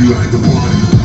you like the party.